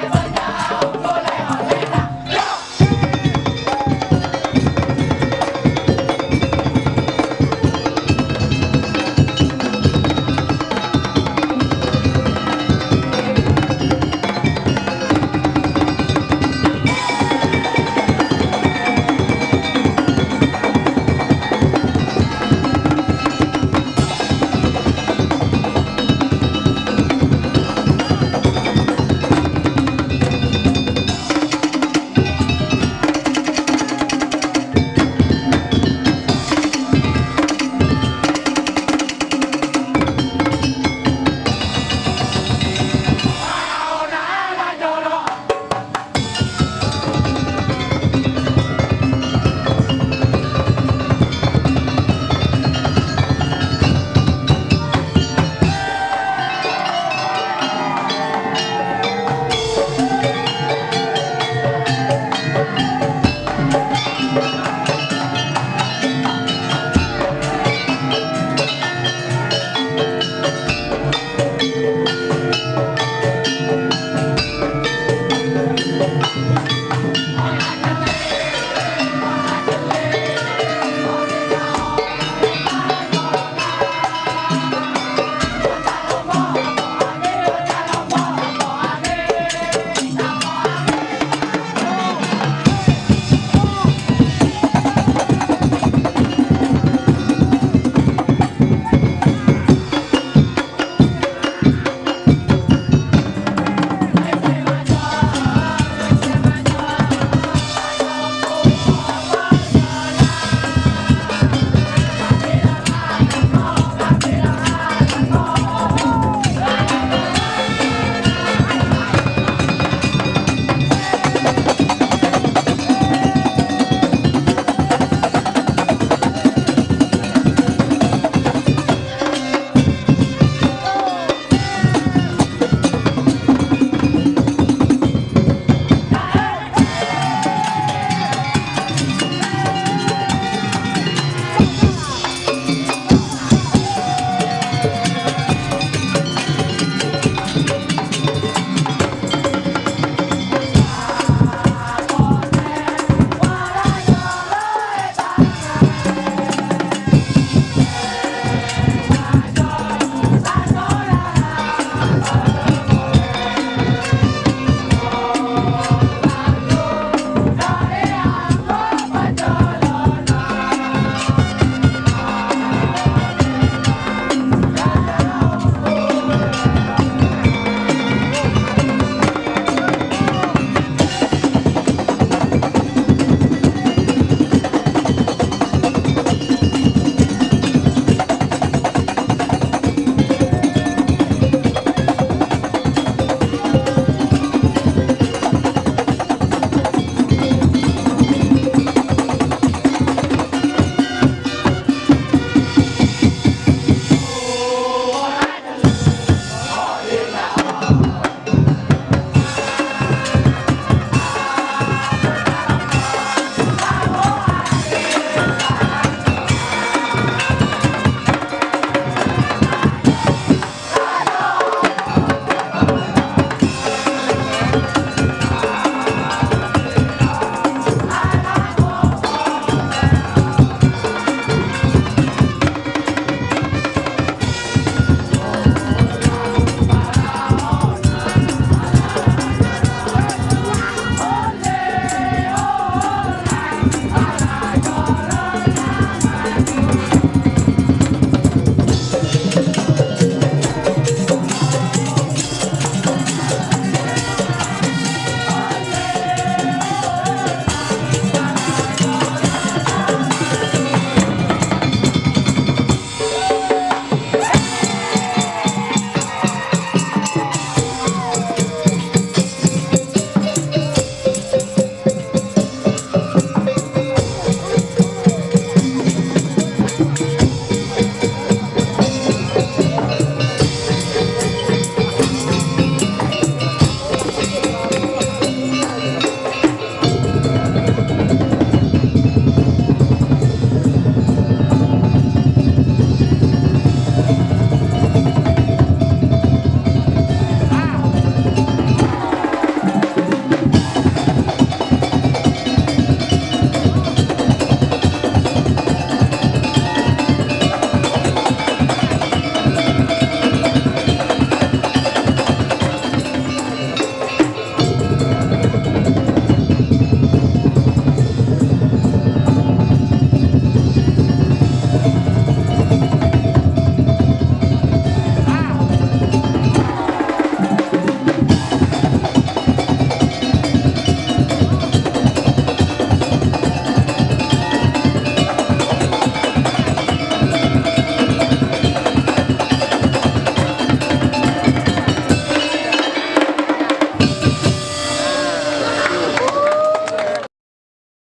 Bye. Música